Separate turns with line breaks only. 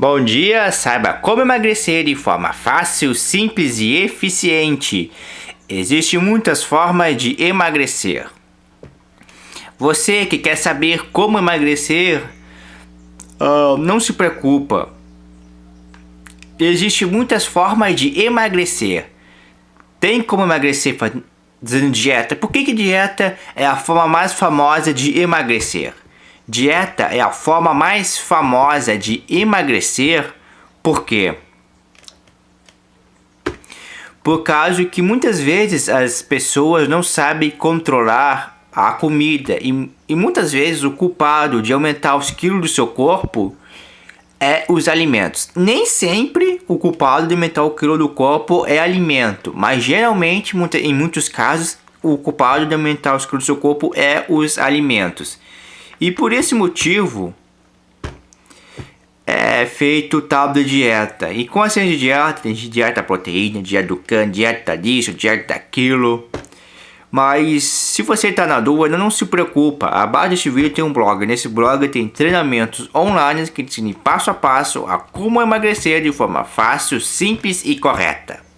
Bom dia, saiba como emagrecer de forma fácil, simples e eficiente. Existem muitas formas de emagrecer. Você que quer saber como emagrecer, uh, não se preocupa. Existem muitas formas de emagrecer. Tem como emagrecer fazendo dieta. Por que, que dieta é a forma mais famosa de emagrecer? Dieta é a forma mais famosa de emagrecer, por quê? Por causa que muitas vezes as pessoas não sabem controlar a comida e, e muitas vezes o culpado de aumentar os quilos do seu corpo é os alimentos. Nem sempre o culpado de aumentar o quilo do corpo é alimento, mas geralmente, em muitos casos, o culpado de aumentar os quilos do seu corpo é os alimentos. E por esse motivo é feito tal de dieta. E com a ciência de dieta, tem dieta proteína, dieta do cano, dieta disso, dieta daquilo. Mas se você está na dúvida, não se preocupa. Abaixo deste vídeo tem um blog. Nesse blog tem treinamentos online que ensinam passo a passo a como emagrecer de forma fácil, simples e correta.